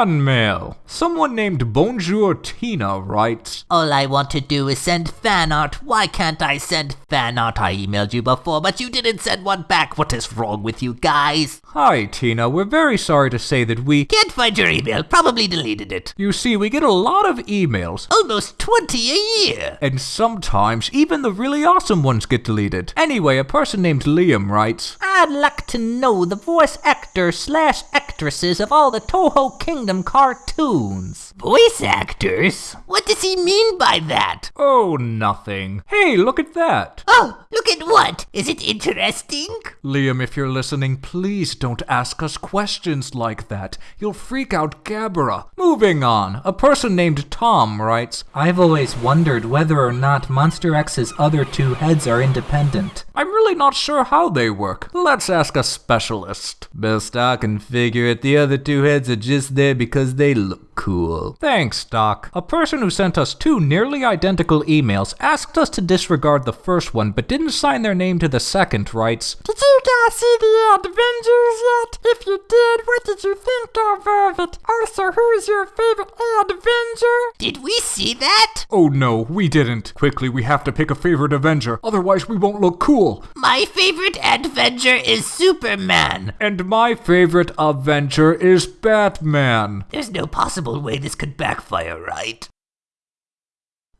Fan mail. Someone named Bonjour Tina writes, All I want to do is send fan art. Why can't I send fan art? I emailed you before, but you didn't send one back. What is wrong with you guys? Hi Tina, we're very sorry to say that we... Can't find your email. Probably deleted it. You see, we get a lot of emails, Almost 20 a year. and sometimes even the really awesome ones get deleted. Anyway, a person named Liam writes, I'd like to know the voice actor slash actresses of all the Toho Kingdom cartoons. Voice actors? What does he mean by that? Oh, nothing. Hey, look at that. Oh, look at what? Is it interesting? Liam, if you're listening, please don't ask us questions like that. You'll freak out Gabra. Moving on, a person named Tom writes, I've always wondered whether or not Monster X's other two heads are independent. I'm really not sure how they work. Let's ask a specialist. Best I can figure it, the other two heads are just there because they look cool. Thanks, Doc. A person who sent us two nearly identical emails asked us to disregard the first one but didn't sign their name to the second writes, Did you guys see the Avengers yet? If you did, what did you think of, of it? Also, who's your favorite Avenger? Did we see that? Oh no, we didn't. Quickly, we have to pick a favorite Avenger, otherwise we won't look cool. My favorite Avenger is Superman. And my favorite Avenger is Batman. There's no possible way this could backfire, right?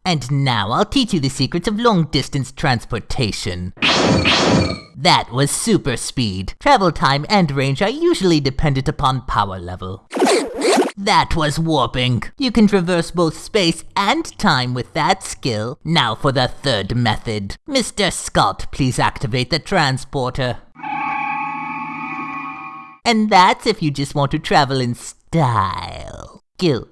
And now I'll teach you the secrets of long distance transportation. That was super speed. Travel time and range are usually dependent upon power level. That was warping. You can traverse both space and time with that skill. Now for the third method. Mr. Scott, please activate the transporter. And that's if you just want to travel in style. Go.